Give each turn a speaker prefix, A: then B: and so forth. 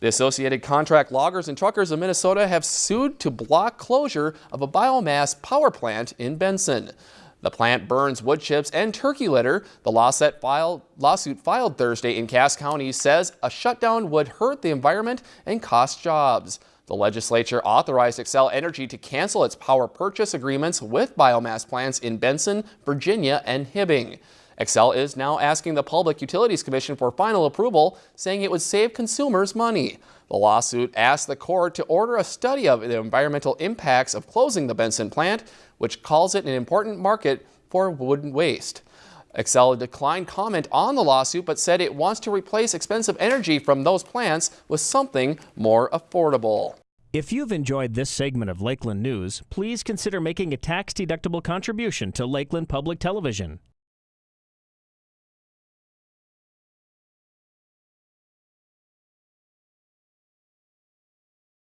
A: The Associated Contract Loggers and Truckers of Minnesota have sued to block closure of a biomass power plant in Benson. The plant burns wood chips and turkey litter. The lawsuit filed, lawsuit filed Thursday in Cass County says a shutdown would hurt the environment and cost jobs. The legislature authorized Xcel Energy to cancel its power purchase agreements with biomass plants in Benson, Virginia, and Hibbing. Xcel is now asking the Public Utilities Commission for final approval, saying it would save consumers money. The lawsuit asked the court to order a study of the environmental impacts of closing the Benson plant, which calls it an important market for wood waste. Xcel declined comment on the lawsuit but said it wants to replace expensive energy from those plants with something more affordable.
B: If you've enjoyed this segment of Lakeland News, please consider making a tax-deductible contribution to Lakeland Public Television.